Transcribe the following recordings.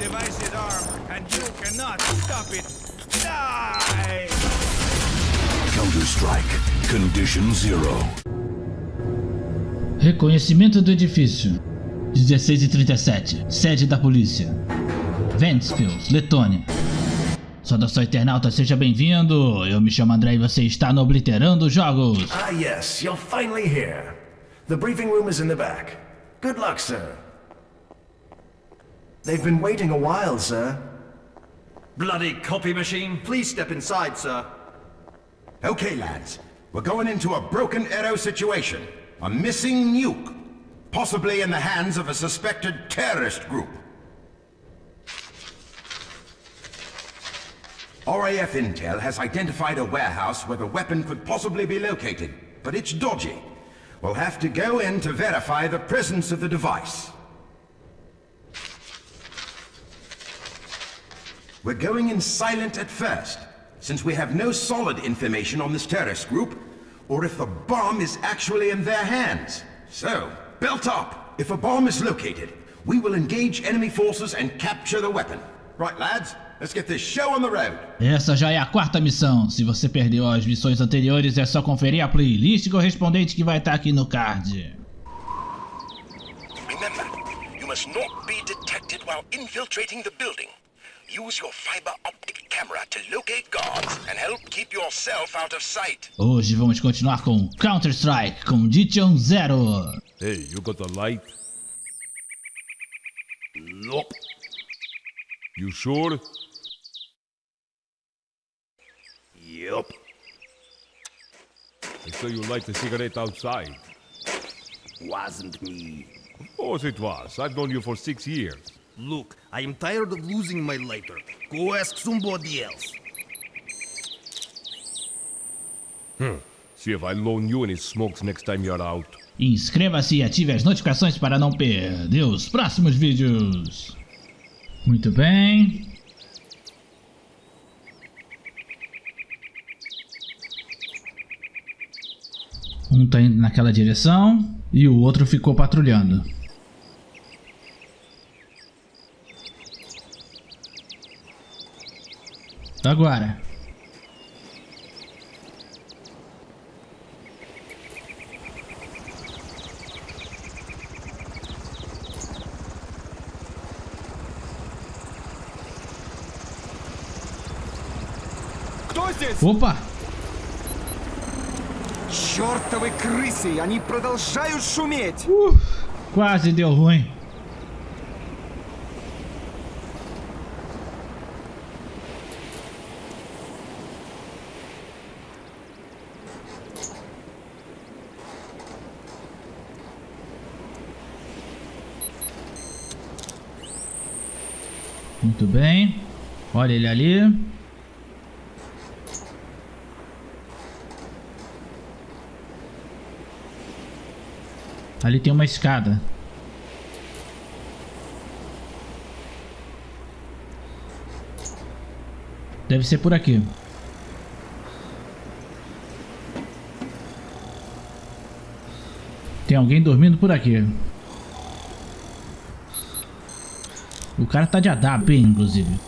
device is armed, and you cannot stop it. Die! Counter-Strike. Condition Zero. Reconhecimento do edifício. 16 e 37. Sede da polícia. Ventspils, Letônia. Saudação internauta, seja bem-vindo. Eu me chamo André e você está no Obliterando Jogos. Ah, yes, you're finally here. The briefing room is in the back. Good luck, sir. They've been waiting a while, sir. Bloody copy machine. Please step inside, sir. Okay, lads. We're going into a broken arrow situation. A missing nuke. Possibly in the hands of a suspected terrorist group. RAF Intel has identified a warehouse where the weapon could possibly be located, but it's dodgy. We'll have to go in to verify the presence of the device. We're going in silent at first, since we have no solid information on this terrorist group, or if the bomb is actually in their hands. So, belt up! If a bomb is located, we will engage enemy forces and capture the weapon. Right, lads? Let's get this show on the road. Essa já é a quarta missão. Se você perdeu as missões anteriores, é só conferir a playlist correspondente que vai estar aqui no card. Remember, you must not be detected while infiltrating the building. Use your fiber optic camera to locate guards and help keep yourself out of sight. Hoje vamos continuar com Counter-Strike Condition Zero. Hey, you got a light? Nope. You sure? Yup. I saw you light the cigarette outside. Wasn't me. Of course it was. I've known you for six years. Look, I am tired of losing my lighter. Go ask somebody else. See if I loan you any smokes next time you're out. Inscreva-se e ative as notificações para não perder os próximos vídeos. Muito bem. Um tá indo naquela direção e o outro ficou patrulhando. Agora. Opa! Чёртовы крысы! Они продолжают шуметь! Quase deu ruim. Muito bem. Olha ele ali. Ali tem uma escada. Deve ser por aqui. Tem alguém dormindo por aqui. O cara tá de ADAP, inclusive.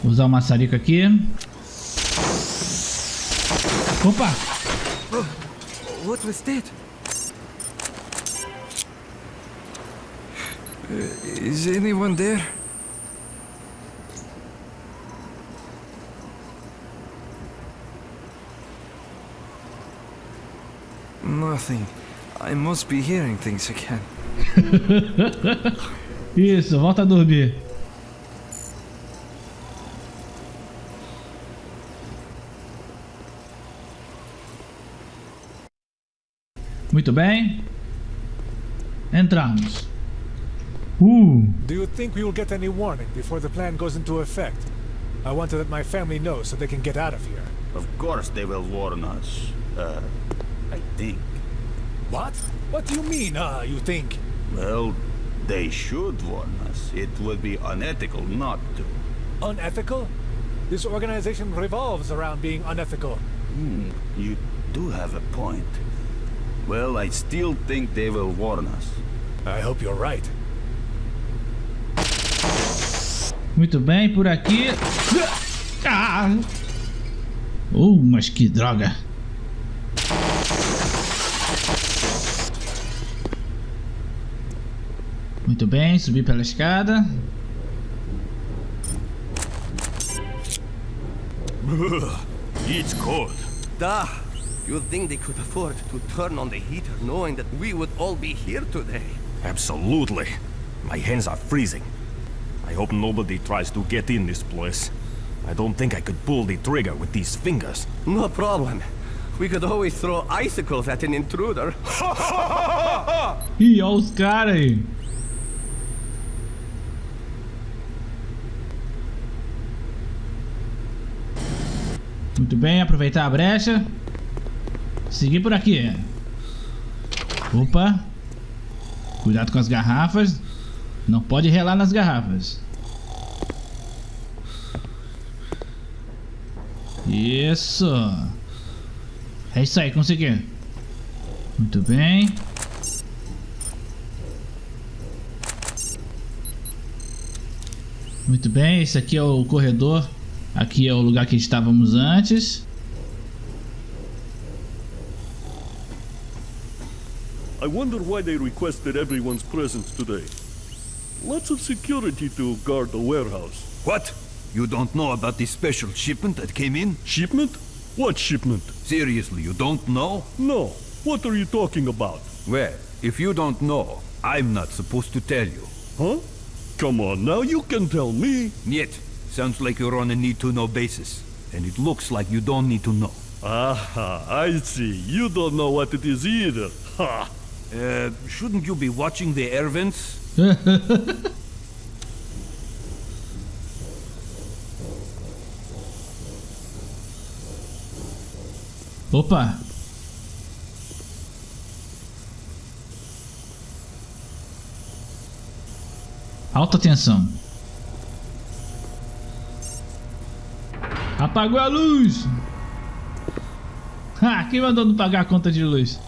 Vou usar o maçarico aqui. Opa! What was that? is anyone there? Nothing. I must be hearing things again. Isso, volta a dormir. Muito bem. Entramos. Uh, Do you think we will get any warning before the plan goes into effect? I want to let my family know so they can get out of here. Of course they will warn us. Uh, I think. What? What do you mean, ah, you think? Well, they should warn us. It would be unethical not to. Unethical? This organization revolves around being unethical. Hmm. You do have a point. Well, I still think they will warn us. I hope you're right. Muito bem, por aqui. Ah! Oh, mas que droga. Muito bem, subi pela escada. It's cold. Da! You'd think they could afford to turn on the heater knowing that we would all be here today. Absolutely. My hands are freezing. I hope nobody tries to get in this place. I don't think I could pull the trigger with these fingers. No problem. We could always throw icicles at an intruder. Ih, olha os caras aí. Muito bem, aproveitar a brecha. Seguir por aqui. Opa. Cuidado com as garrafas. Não pode relar nas garrafas. Isso. É isso aí, consegui. Muito bem. Muito bem, esse aqui é o corredor. Aqui é o lugar que estávamos antes. I wonder why they requested everyone's presence today. Lots of security to guard the warehouse. What? You don't know about the special shipment that came in? Shipment? What shipment? Seriously, you don't know? No. What are you talking about? Well, if you don't know, I'm not supposed to tell you. Huh? Come on now, you can tell me. Yet, sounds like you're on a need-to-know basis. And it looks like you don't need to know. Aha, I see. You don't know what it is either. Ha! Uh, shouldn't you be watching the air vents? Opa. Alta tensão. Apagou a luz. Ah, quem mandou não pagar a conta de luz?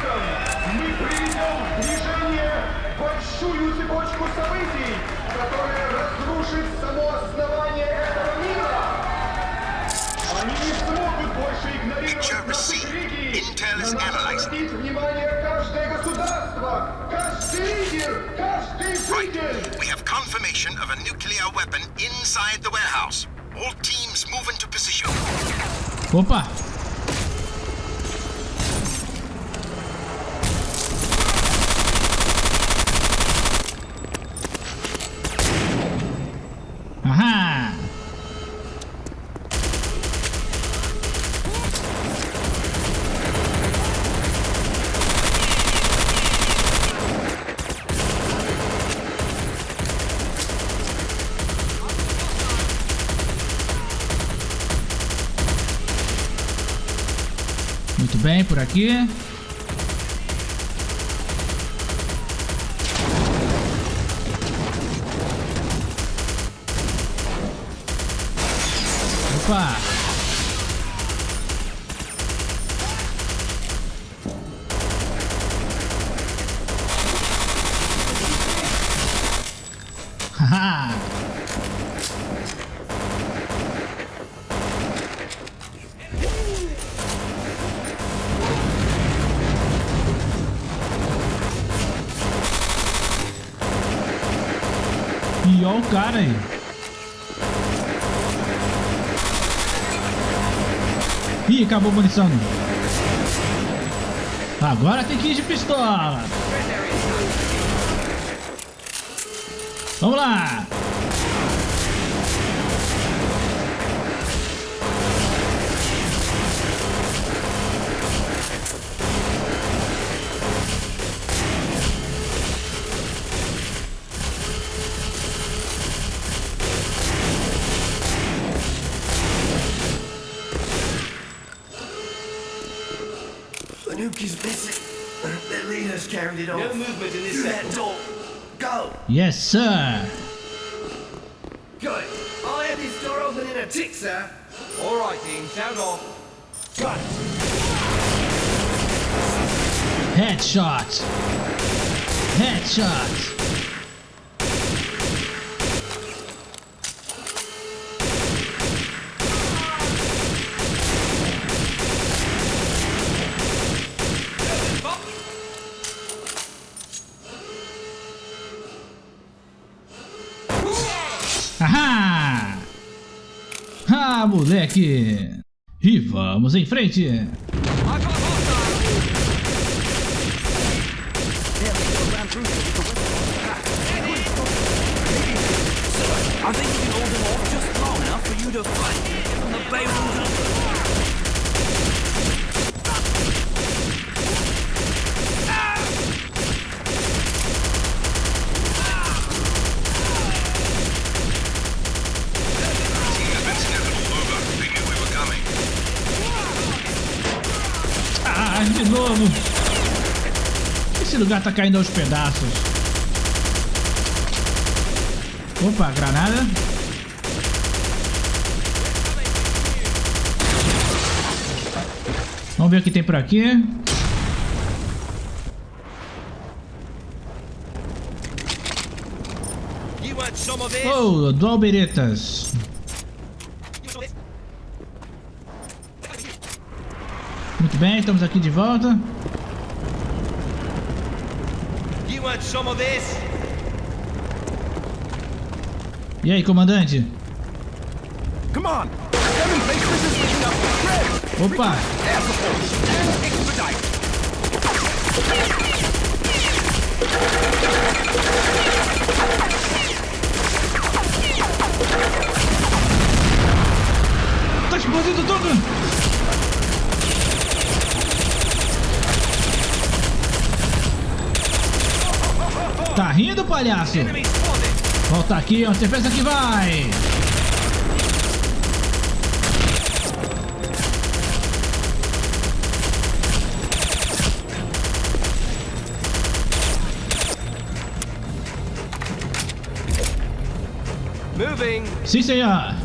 Right. We have confirmation of a nuclear weapon inside the warehouse. All teams move into position. Opa! Aqui. Opa! Haha! Aí. Ih, acabou a munição. Agora tem que ir de pistola. Vamos lá. Fanuki's missing. Their leaders carried it off. No movement in this Through door. Go. Yes, sir. Good. I'll have this door open in a tick, sir. All right, Dean. Sound off. Got it. Headshot. Headshot. Moleque! E vamos em frente! Lugar tá caindo aos pedaços. Opa, granada. Vamos ver o que tem por aqui. Oh, dual beretas. Muito bem, estamos aqui de volta. You want some of this? E aí, comandante? Come on! Opa! Air support! And expedite! Tá explodindo tudo! Tá rindo, palhaço? Volta aqui, onde você pensa que vai? Moving. Sim, senhor.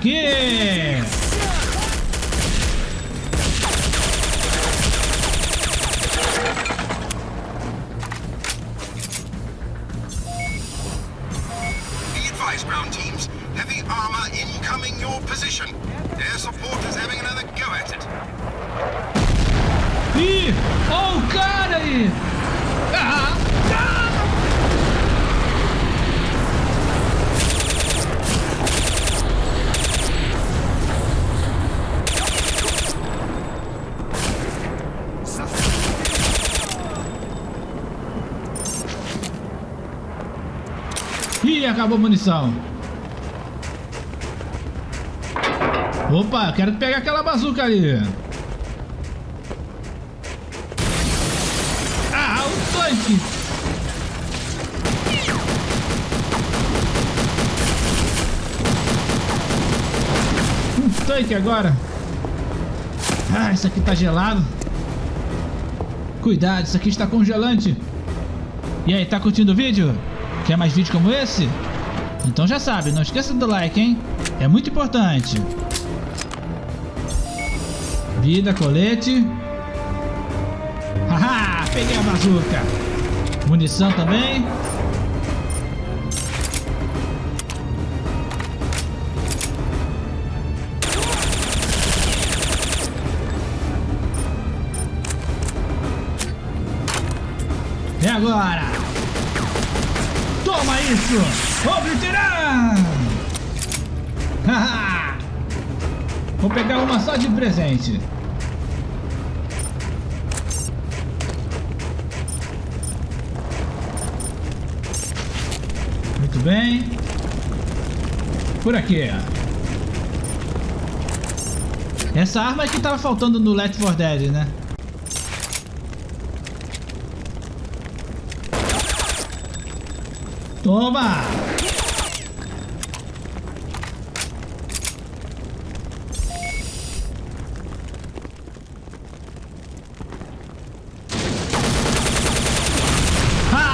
Aqui! Acabou a munição. Opa, eu quero pegar aquela bazuca ali. Ah, o tanque! Um tanque agora. Ah, isso aqui tá gelado. Cuidado, isso aqui está congelante. E aí, tá curtindo o vídeo? Quer mais vídeos como esse? Então já sabe, não esqueça do like, hein? É muito importante. Vida, colete. Haha! peguei a bazuca. Munição também. E agora? Isso! Haha! Vou pegar uma só de presente. Muito bem. Por aqui. Essa arma é que tava faltando no Left 4 Dead, né? Toma! Ha!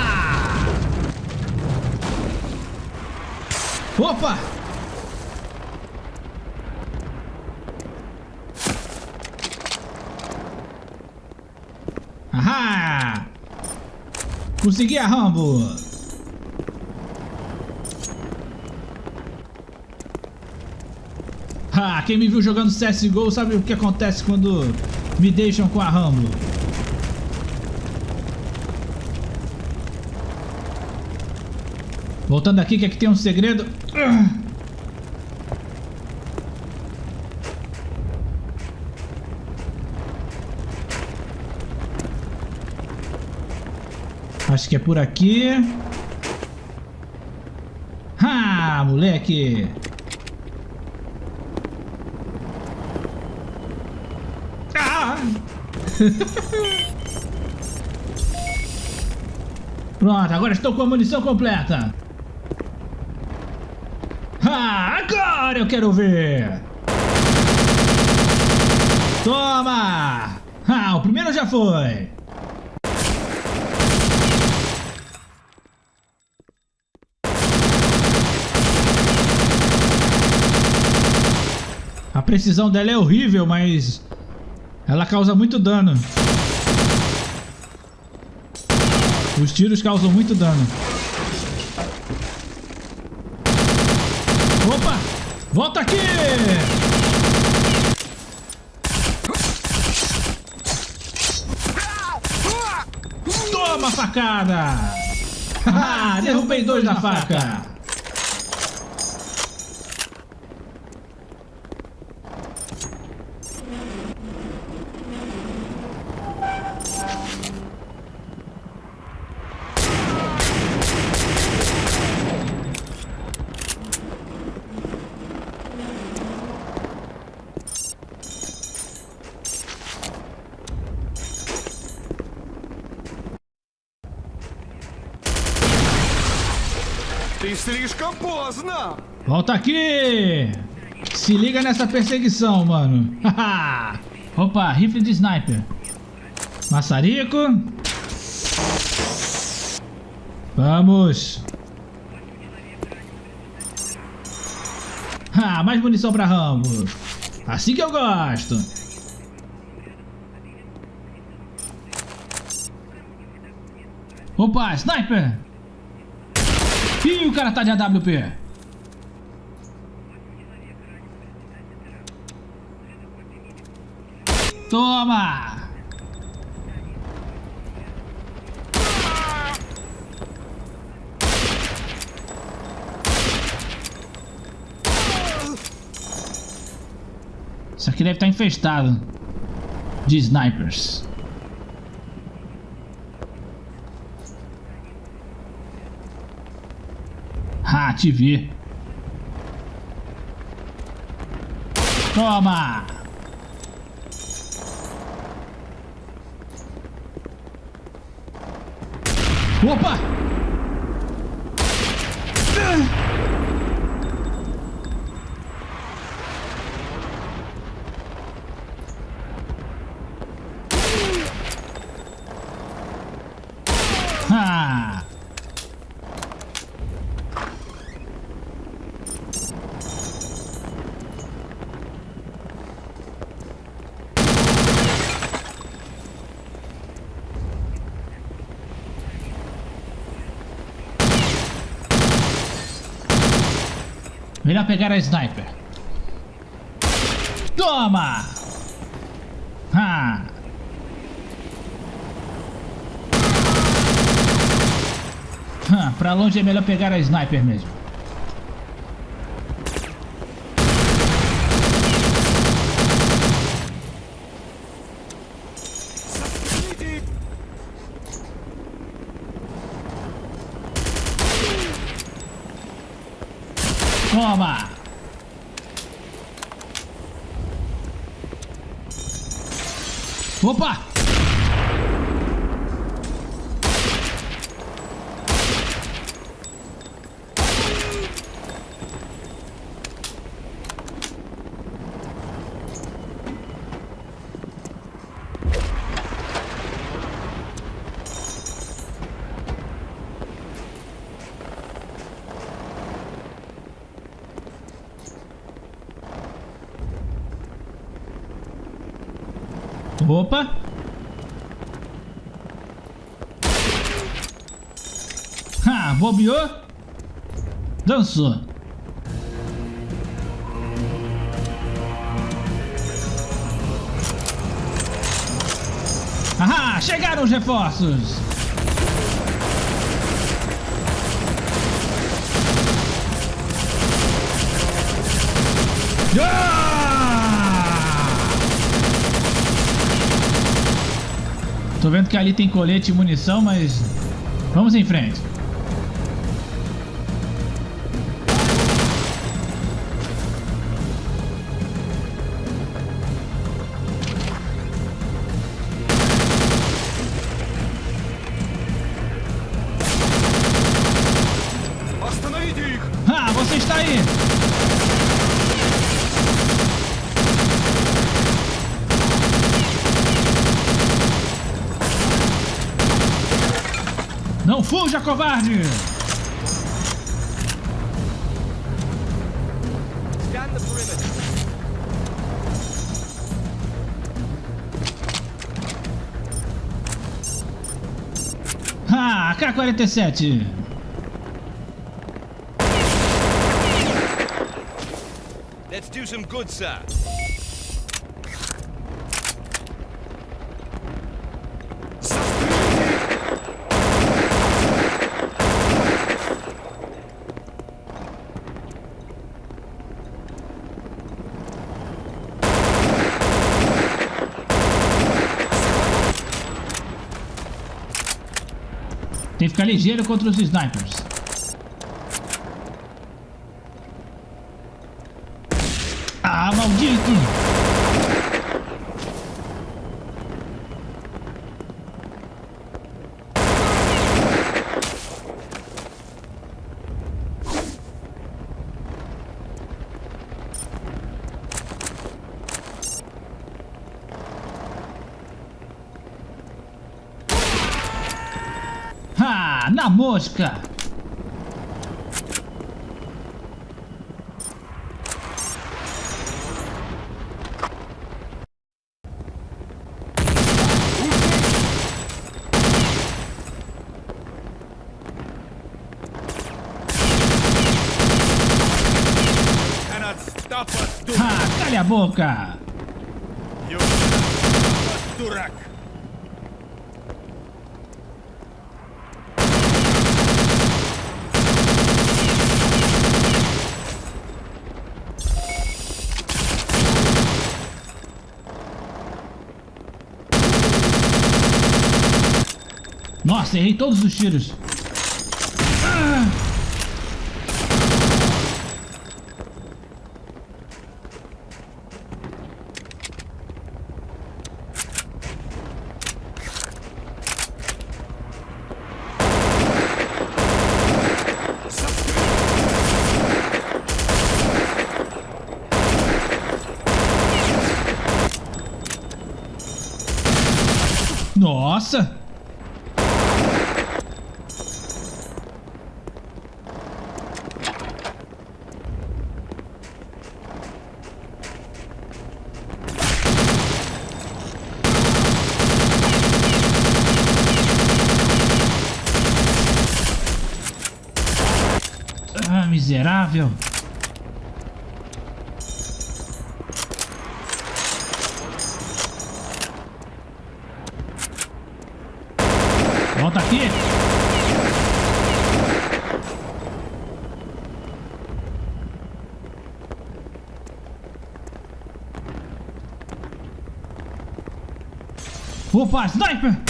Opa! Ahá! Consegui a Rambo! Ah, quem me viu jogando CSGO sabe o que acontece quando me deixam com a Rambo. Voltando aqui, que aqui tem um segredo. Acho que é por aqui. Ah, moleque! Ah! Pronto, agora estou com a munição completa. Ah, agora eu quero ver. Toma! Ah, o primeiro já foi. A precisão dela é horrível, mas ela causa muito dano. Os tiros causam muito dano. Opa! Volta aqui! Toma facada! Ah, derrubei dois da faca! Ты слишком поздно! Volta aqui! Se liga nessa perseguição, mano. Opa, rifle de sniper. Maçarico. Vamos. Ah, mais munição pra Rambo. Assim que eu gosto. Opa, sniper! Ih, o cara tá de AWP. Toma! Isso aqui deve estar infestado de snipers. Ah, te vi. Toma! Opa! Ah! Melhor pegar a sniper. Toma! Ha! Ha, pra longe é melhor pegar a sniper mesmo. Toma! Opa! Opa! Ha, bobeou? Dançou. Ahá, chegaram os reforços! Ah! Tô vendo que ali tem colete e munição, mas... Vamos em frente. Ah, você está aí! Fuja, covarde! Scan the perimeter. Ah, K-47! Let's do some good, sir. Tem que ficar ligeiro contra os snipers. Ah, maldito! Na mosca! Ha! Calha a boca! Durak. Nossa, errei todos os tiros. Nossa! miserável. Volta aqui. Opa, sniper!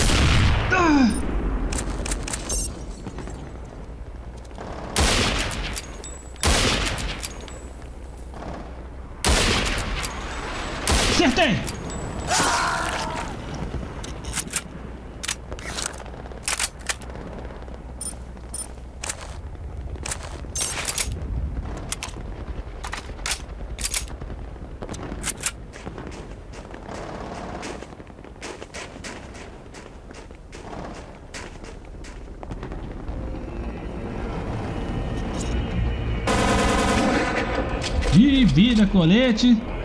E vira colete.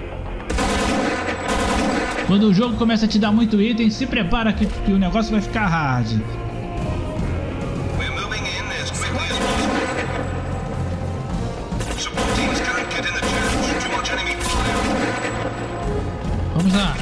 Quando o jogo começa a te dar muito item, se prepara que, que o negócio vai ficar hard. Vamos lá.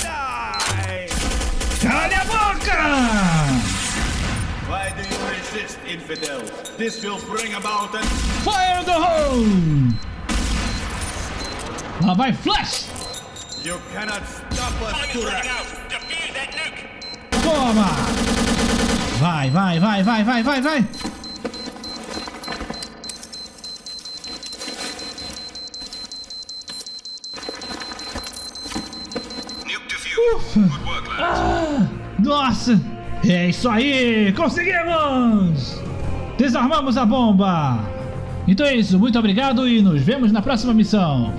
Die! Cala a boca! Why do you resist, infidel? This will bring about a... Fire in the hole! Lá vai Flash! You cannot stop us, Turak! Toma! Vai, vai, vai, vai, vai, vai, vai! Ufa! Ah, nossa! É isso aí! Conseguimos! Desarmamos a bomba! Então é isso, muito obrigado e nos vemos na próxima missão!